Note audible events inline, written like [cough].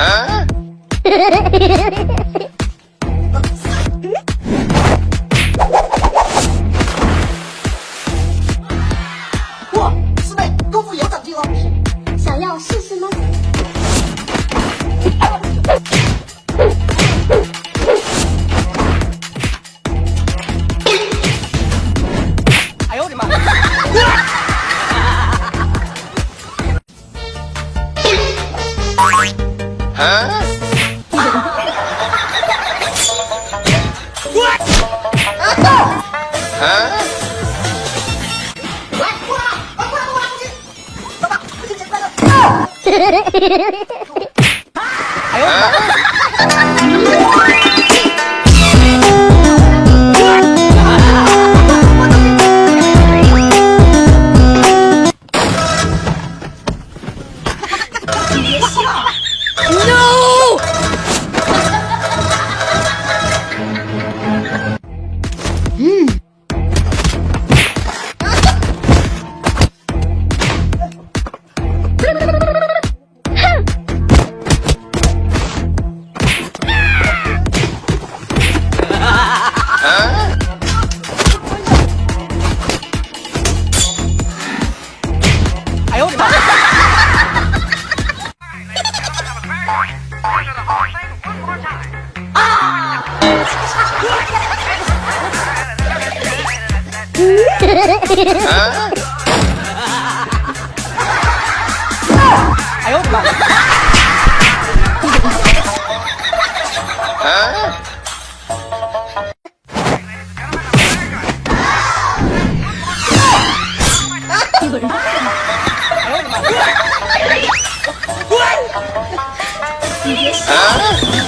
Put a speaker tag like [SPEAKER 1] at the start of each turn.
[SPEAKER 1] 어? [laughs] 啊！啊！啊！来过来，快过来帮我拿东西。爸爸，父亲节快乐。啊！哎呦我的妈！别笑。No! 啊！嗯，哎呦我的妈！啊！几个人？Ah?